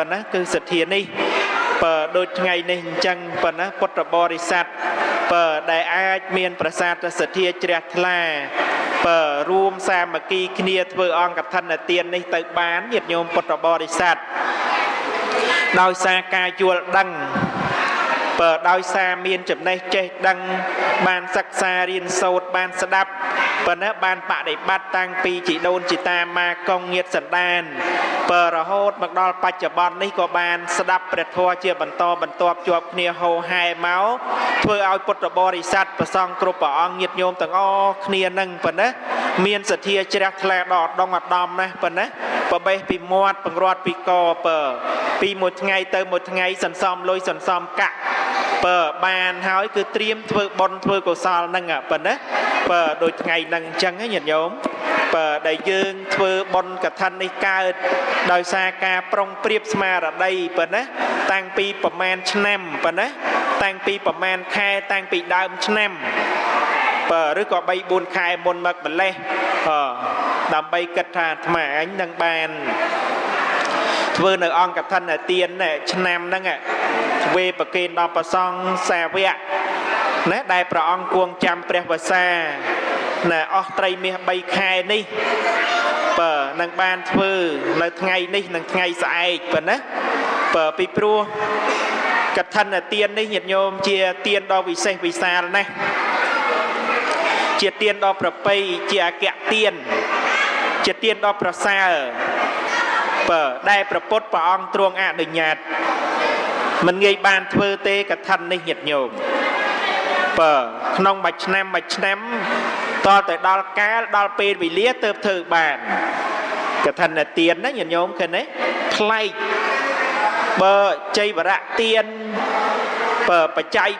ប៉ុណ្ណាគឺសទ្ធានេះបើដូចថ្ងៃនេះអញ្ចឹងប៉ុណ្ណាពុទ្ធបរិស័ទបើដែលអាចមានប្រសាទសទ្ធាជ្រះថ្លាបើរួមសាមគ្គីគ្នាធ្វើអង្គកឋិនទាននេះទៅបានញាតិញោមពុទ្ធបរិស័ទដោយសារការយល់ដឹងបើដោយសារមានចំណេះចេះដឹងបានសិក្សារៀនសូត្របានស្ដាប់ ប៉ុន្តែបានបដិបត្តិតាំងពីជីដូនជីតាម៉ាកងញាតសន្តានបើរហូតមកដល់បច្ចុប្បន្ននេះក៏បានស្ដាប់ព្រះធម៌ជាបន្តបន្ទាប់ជាប់គ្នាហោហែមកធ្វើឲ្យពុទ្ធបរិស័ទប្រសងគ្រប់ព្រះអង្គញាតញោមទាំងអស់គ្នានឹងប៉ុណ្ណាមានសទ្ធាជ្រះថ្លាដល់ដងអដំណាស់ប៉ុណ្ណាប្របេះពីមាត់បង្រាត់ពីកពើពីមួយថ្ងៃទៅមួយថ្ងៃសន្សំលុយសន្សំកាក់ បើបានហើយគឺត្រៀមធ្វើបុណ្យធ្វើកុសលហ្នឹងប៉ុណ្ណាបើដូចថ្ងៃហ្នឹងអញ្ចឹងញាតិញោមបើដែលយើងធ្វើបុណ្យកឋិននេះកើតដោយសារការប្រុងប្រៀបស្មារតីប៉ុណ្ណាតាំងពីប្រមាណឆ្នាំប៉ុណ្ណាតាំងពីប្រមាណខែតាំងពីដើមឆ្នាំបើឬក៏3 4ខែមុនមកម្លេះអដើម្បីគិតថាអាត្មាអញនឹងបាន ធ្វើនៅអង្គកឋិនទានឆ្នាំហ្នឹងវេប្រគេនដល់ប្រសង់សាវកណាដែលព្រះអង្គគួងចាំព្រះវសាណាអស់ត្រីមាស3ខែនេះបើនឹងបានធ្វើនៅថ្ងៃនេះនិងថ្ងៃស្អែកប៉ុណ្ណាបើពីព្រោះកឋិនទាននេះញាតិញោមជាទានដ៏វិសេសវិសាលណាស់ជាទានដ៏ប្រពៃជាអគ្គទានជាទានដ៏ប្រសើរ បើដែលប្រពុតព្រះអង្គទ្រង់អនុញ្ញាតមិនងាយបានធ្វើទេកថានេះញាតញោមបើក្នុងមួយឆ្នាំមួយឆ្នាំតទៅដល់កាលដល់ពេលវេលាទៅធ្វើបានកថានទានណាញាតញោមឃើញទេប្លែកបើជ័យវរៈទានបើបច្ច័យ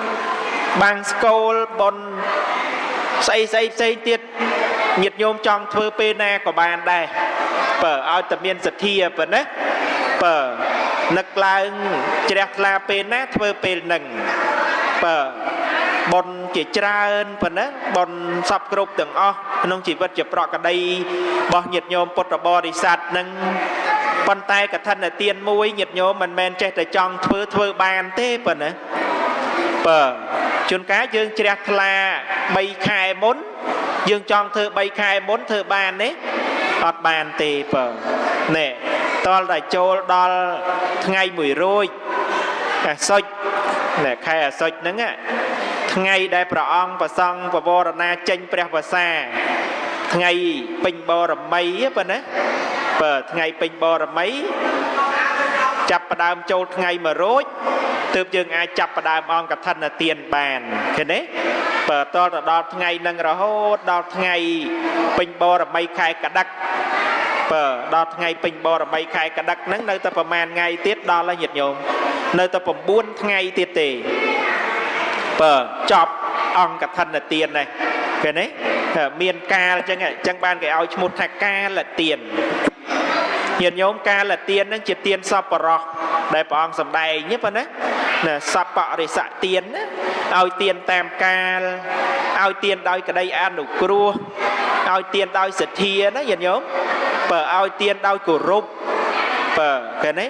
4បាំងស្គលប៉ុនស្អីស្អីផ្សេងទៀត ញាតញោមចង់ធ្វើពេលណាក៏បានដែរបើឲ្យតែមានសទ្ធាប៉ុណ្ណាបើនឹកឡើងជ្រះថ្លាពេលណាធ្វើពេលនឹងបើបុណ្យជាច្រើនប៉ុណ្ណាបុណ្យសពគ្រប់ទាំងអស់ក្នុងជីវិតជាប្រកដីរបស់ញាតិញោមពុទ្ធបរិស័ទនឹងប៉ុន្តែកថានទានមួយញាតិញោមមិនមែនចេះតែចង់ធ្វើធ្វើបានទេប៉ុណ្ណាបើជួនកាលយើងជ្រះថ្លា3ខែមុន យើងចង់ធ្វើ3ខែមុនធ្វើបានទេអត់បានទេបើណែតលតែចូលដល់ថ្ងៃមួយរួចអាសុចណែខែអាសុចហ្នឹងថ្ងៃដែលព្រះអង្គប្រសង់បវរណាចេញព្រះវសាថ្ងៃពេញបរមីប៉ុណ្ណាបើថ្ងៃពេញបរមី ចាប់ផ្ដើមចូលថ្ងៃមួយរួចទើបយើងអាចចាប់ផ្ដើមអង្គកឋិនទានបានឃើញទេបើតទៅដល់ថ្ងៃនឹងរហូតដល់ថ្ងៃពេញបរមីខែកដឹកបើដល់ថ្ងៃពេញបរមីខែកដឹកហ្នឹងនៅតែប្រហែលថ្ងៃទៀតដល់ហើយញាតិញោមនៅតែ9ថ្ងៃទៀតទេបើចប់អង្គកឋិនទាននេះឃើញទេមានកាលអញ្ចឹងអញ្ចឹងបានគេឲ្យឈ្មោះថាកាលទាន ញាតិញោមកាលទានហ្នឹងជាទានសពរោះដែលព្រះអង្គសម្ដែងទេប៉ុណ្ណាណាសពរិស័កទានណាឲ្យទានតាមកាលឲ្យទានដោយក្តីអនុគ្រោះឲ្យទានដោយសទ្ធាណាញាតិញោមបើឲ្យទានដោយគោរពបើឃើញទេ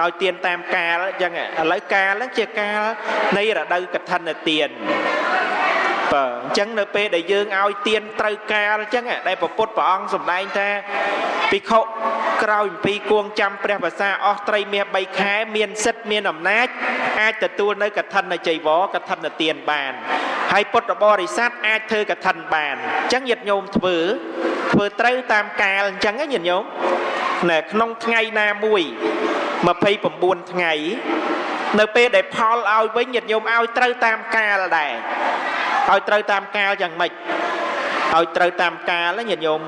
ឲ្យទានតាមកាលអញ្ចឹងឥឡូវកាលហ្នឹងជាកាលនៃរដូវកឋិនទាន បើអញ្ចឹងនៅពេលដែលយើងឲ្យទៀនត្រូវកាលអញ្ចឹងដែលពពុទ្ធព្រះអង្គសម្ដែងថាភិក្ខុក្រោយអំពីគួងចាំព្រះភាសាអស់ត្រីមាស3ខែ មានសិទ្ធមានអំណាចអាចទទួលនៅកឋិនចៃវរកឋិនទានបានហើយពុទ្ធបរិស័ទអាចធ្វើកឋិនបានអញ្ចឹងញាតិញោមធ្វើធ្វើត្រូវតាមកាលអញ្ចឹងញាតិញោមនៅក្នុងថ្ងៃណាមួយ29ថ្ងៃនៅពេលដែលផលឲ្យវិញញាតិញោមឲ្យត្រូវតាមកាលដែរ ឲ្យត្រូវតាមកាលយ៉ាងម៉េចឲ្យត្រូវតាមកាលញាតិញោម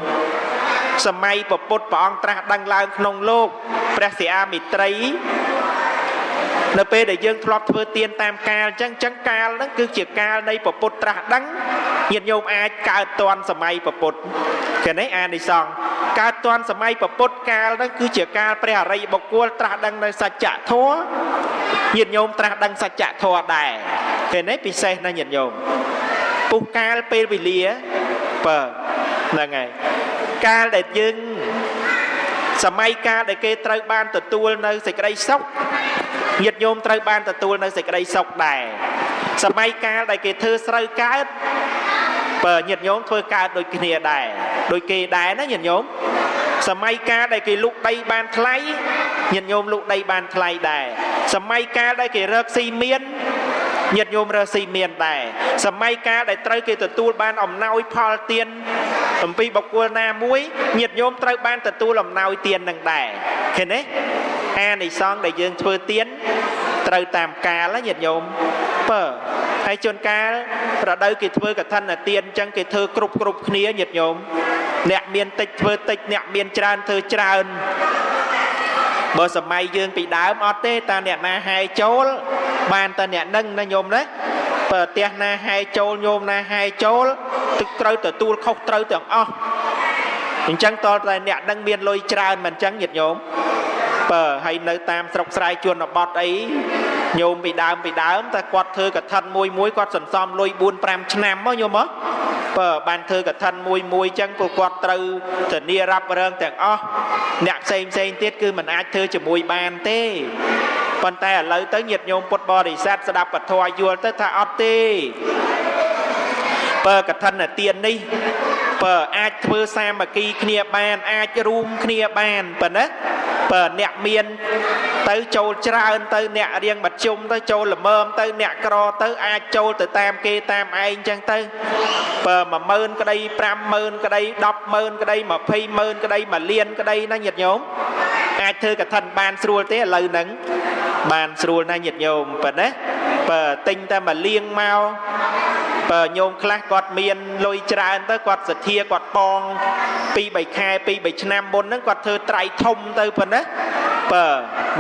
សម័យពពុទ្ធព្រះអង្គត្រាស់ដឹងឡើងក្នុងលោកព្រះសិអាមិត្រីនៅពេលដែលយើងធ្លាប់ធ្វើទៀនតាមកាលអញ្ចឹងអញ្ចឹងកាលហ្នឹងគឺជាកាលនៃពពុទ្ធត្រាស់ដឹងញាតិញោមអាចកើតតន់សម័យពពុទ្ធឃើញទេអានិសង្ឃកើតតន់សម័យពពុទ្ធកាលហ្នឹងគឺជាកាលព្រះអរិយបុគ្គលត្រាស់ដឹងនៅសច្ចធម៌ញាតិញោមត្រាស់ដឹងសច្ចធម៌ដែរឃើញទេពិសេសណាស់ញាតិញោម ពុះកាលពេលវេលាបើហ្នឹងហើយកាលដែលយើងសម័យកាលដែលគេត្រូវបានទទួលនៅសេចក្តីសុខញាតិញោមត្រូវបានទទួលនៅសេចក្តីសុខដែរសម័យកាលដែលគេធ្វើស្រូវកើតបើញាតិញោមធ្វើកើតដូចគ្នាដែរដូចគេដែរណាញាតិញោមសម័យកាលដែលគេលុកដីបានថ្លៃញាតិញោមលុកដីបានថ្លៃដែរសម័យកាលដែលគេរកស៊ីមាន ញាតិញោមរើសស៊ីមានដែរសម័យកាលដែលត្រូវគេទទួលបានអំណោយផលទានអំពីបុគ្គលណាមួយញាតិញោមត្រូវបានទទួលអំណោយទាននឹងដែរឃើញទេអានិសង្ឃដែលយើងធ្វើទានត្រូវតាមកាលញាតិញោមបើហើយជួនកាលរដូវគេធ្វើកឋិនទានអញ្ចឹងគេធ្វើគ្រប់គ្រប់គ្នាញាតិញោមអ្នកមានតិចធ្វើតិចអ្នកមានច្រើនធ្វើច្រើនបើសម័យយើងពីដើមអត់ទេតាអ្នកណាហែចូល បានតែអ្នកនឹងណាញោមណាបើផ្ទះណាហែចូលញោមណាហែចូលទឹកត្រូវទទួលខុសត្រូវទាំងអស់អញ្ចឹងតតែអ្នកនឹងមានលុយច្រើនមិនអញ្ចឹងញាតិញោមបើហើយនៅតាមស្រុកស្រែជនបទអីញោមពីដើមពីដើមតែគាត់ធ្វើកថាមួយមួយគាត់សន្សំលុយ4 5ឆ្នាំមកញោមមកបើបានធ្វើកថាមួយមួយចឹងព្រោះគាត់ត្រូវធានារ៉ាប់រងទាំងអស់អ្នកផ្សេងផ្សេងទៀតគឺមិនអាចធ្វើជាមួយបានទេ ប៉ុន្តែឥឡូវទៅញាតិញោមពុទ្ធបរិស័ទស្ដាប់ពធយល់ទៅថាអត់ទេបើកឋិនទាននេះបើអាចធ្វើសាមគ្គីគ្នាបានអាចរួមគ្នាបានប៉ុណ្ណាបើអ្នកមានទៅចូលច្រើនទៅអ្នករៀងមធ្យមទៅចូលល្មមទៅអ្នកក្រទៅអាចចូលទៅតាមគេតាមឯងចឹងទៅបើ10000ក្តី50000ក្តី100000ក្តី20000ក្តី1លានក្តីណាញាតិញោមអាចធ្វើកឋិនបានស្រួលទេឥឡូវហ្នឹង បានស្រួលណាស់ញាតិញោមប៉ុណ្ណាបើទិញតែមួយលៀងមកបើញោមខ្លះគាត់មានលុយច្រើនទៅគាត់សទ្ធាគាត់បង2 3ខែ2 3ឆ្នាំមុនហ្នឹងគាត់ធ្វើត្រៃធំទៅប៉ុណ្ណាបើ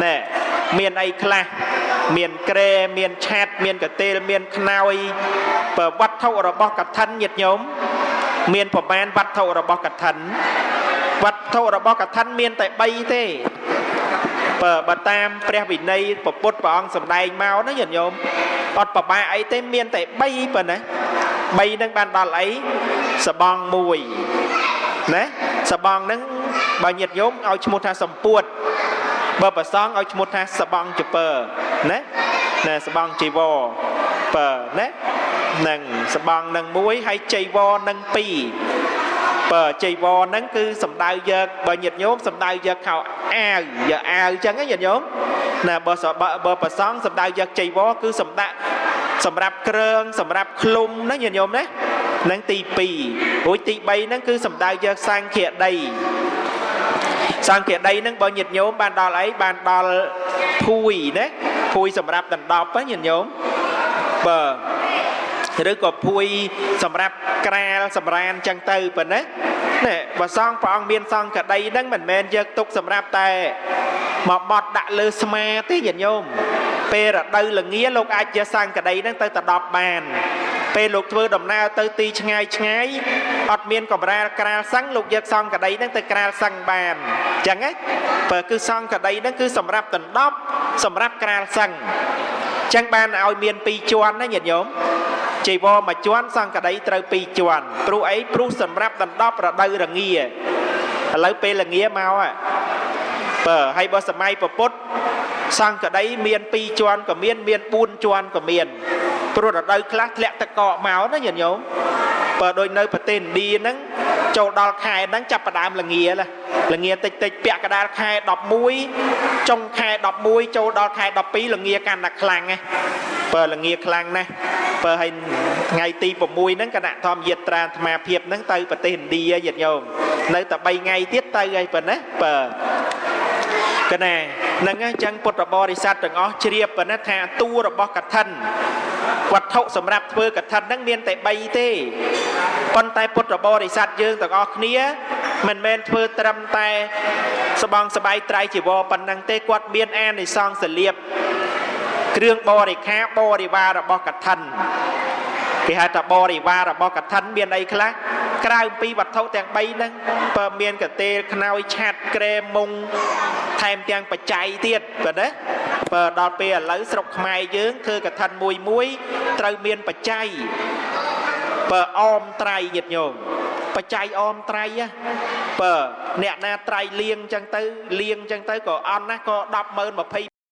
ណែមានអីខ្លះមានក្រែមានឆាត់មានកតេលមានខ្នើយបើវត្ថុរបស់កឋិនញាតិញោមមានប្រមាណវត្ថុរបស់កឋិនវត្ថុរបស់កឋិនមានតែ3ទេ បើបើតាមព្រះវិន័យពពុទ្ធព្រះអង្គសម្ដែងមកណាញាតិញោមអត់ប្របាអីទេមានតែ3ប៉ុណ្ណា3នឹងបានដល់អីសបងមួយណាសបងនឹងបើញាតិញោមឲ្យឈ្មោះថាសម្ពួតបើប្រសងឲ្យឈ្មោះថាសបងចពើណាណាសបងជីវរបើណានឹងសបងនឹងមួយហើយចៃវរនឹង2 បើចៃវរហ្នឹងគឺសំដៅយកបើញាតិញោមសំដៅយកខោអាវយកអាវអញ្ចឹងញាតិញោមណាបើបើប្រសងសំដៅយកចៃវរគឺសំដាក់សម្រាប់គ្រឿងសម្រាប់ឃ្លុំណាញាតិញោមណានឹងទី2រួចទី3ហ្នឹងគឺសំដៅយកសង្ឃាដីសង្ឃាដីហ្នឹងបើញាតិញោមបានដល់អីបានដល់ភួយណាភួយសម្រាប់ដណ្ដប់ញាតិញោមបើ ឬក៏ភួយសម្រាប់ក្រាលសម្រានចឹងទៅប៉ុណ្ណានេះបើសងព្រះអង្គមានសង្កដីហ្នឹងមិនមែនយកទុកសម្រាប់តែមកបត់ដាក់លើស្មាទេញាតិញោមពេលរដូវល្ងាលោកអាចយកសង្កដីហ្នឹងទៅតដប់បានពេលលោកធ្វើដំណើរទៅទីឆ្ងាយឆ្ងាយអត់មានកម្រាលក្រាលសឹងលោកយកសង្កដីហ្នឹងទៅក្រាលសឹងបានអញ្ចឹងណាបើគឺសង្កដីហ្នឹងគឺសម្រាប់ដណ្ដប់សម្រាប់ក្រាលសឹងអញ្ចឹងបានឲ្យមាន2ជាន់ណាញាតិញោម ចៃវរមួយជាន់សង្កដីត្រូវ2ជាន់ព្រោះអីព្រោះសម្រាប់ដណ្ដប់រដូវរងាឥឡូវពេលរងាមកបើហើយបើសម័យពពុទ្ធសង្កដីមាន2ជាន់ក៏មានមាន4ជាន់ក៏មានព្រោះរដូវខ្លះធ្លាក់ទឹកកកមកណាញាតិញោមបើដូចនៅប្រទេសឥណ្ឌាហ្នឹងចូលដល់ខែហ្នឹងចាប់ផ្ដើមល្ងាល្ងាតិចតិចពាក់កណ្ដាលខែ11ចុងខែ11ចូលដល់ខែ12ល្ងាកាន់តែខ្លាំងណាបើល្ងាខ្លាំងណាស់ បើឲ្យថ្ងៃទី6ហ្នឹងគណៈធម្មយាត្រាអាត្មាភាពហ្នឹងទៅប្រទេសឥណ្ឌាញាតិញោមនៅតែ3ថ្ងៃទៀតទៅហើយប៉ុណ្ណាបើកណានឹងអញ្ចឹងពុទ្ធបរិស័ទទាំងអស់ជ្រាបប៉ុណ្ណាថាតួរបស់កឋិនវត្ថុសម្រាប់ធ្វើកឋិនហ្នឹងមានតែ3ទេប៉ុន្តែពុទ្ធបរិស័ទយើងទាំងអស់គ្នាមិនមែនធ្វើត្រឹមតែស្បងស្បៃត្រៃជីវរប៉ុណ្ណឹងទេគាត់មានអានិសង្សលៀប គ្រឿងបរិខាបរិវាររបស់កឋិនគេហៅថាបរិវាររបស់កឋិនមានអីខ្លះក្រៅពីវត្ថុទាំង3ហ្នឹងបើមានកតេលខ្នើយឆាត់ក្រែមុងថែមទាំងបច្ច័យទៀតបើណាបើដល់ពេលឥឡូវស្រុកខ្មែរយើងធ្វើកឋិនមួយមួយត្រូវមានបច្ច័យបើអមត្រៃញាតិញោមបច្ច័យអមត្រៃណាបើអ្នកណាត្រៃលៀងចឹងទៅលៀងចឹងទៅក៏អន់ណាក៏100000 20